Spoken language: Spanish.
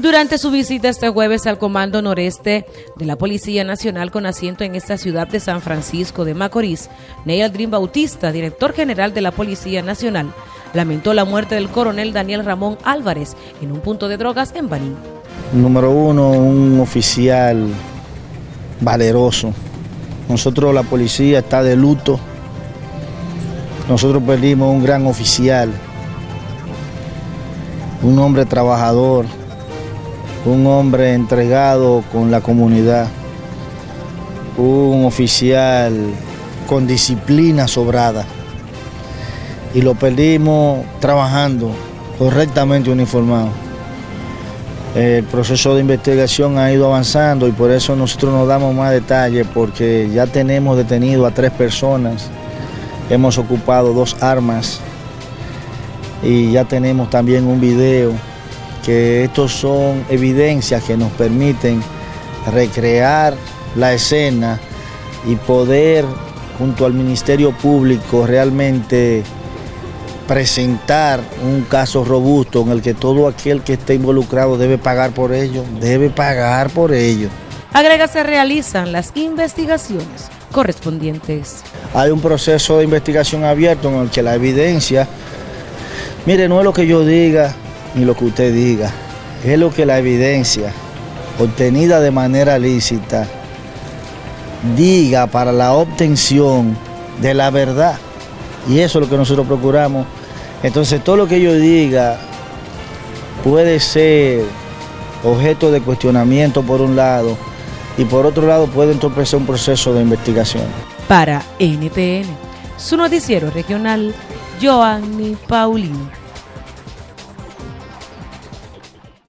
Durante su visita este jueves al Comando Noreste de la Policía Nacional con asiento en esta ciudad de San Francisco de Macorís, Neil Dream Bautista, director general de la Policía Nacional, lamentó la muerte del coronel Daniel Ramón Álvarez en un punto de drogas en Baní. Número uno, un oficial valeroso. Nosotros la policía está de luto. Nosotros perdimos un gran oficial, un hombre trabajador, un hombre entregado con la comunidad, un oficial con disciplina sobrada. Y lo perdimos trabajando, correctamente uniformado. El proceso de investigación ha ido avanzando y por eso nosotros nos damos más detalles porque ya tenemos detenido a tres personas, hemos ocupado dos armas y ya tenemos también un video que estos son evidencias que nos permiten recrear la escena y poder junto al Ministerio Público realmente presentar un caso robusto en el que todo aquel que esté involucrado debe pagar por ello, debe pagar por ello. Agrega, se realizan las investigaciones correspondientes. Hay un proceso de investigación abierto en el que la evidencia, mire, no es lo que yo diga, ni lo que usted diga, es lo que la evidencia obtenida de manera lícita diga para la obtención de la verdad. Y eso es lo que nosotros procuramos. Entonces todo lo que yo diga puede ser objeto de cuestionamiento por un lado y por otro lado puede entorpecer un proceso de investigación. Para NTN, su noticiero regional, Joanny Paulino.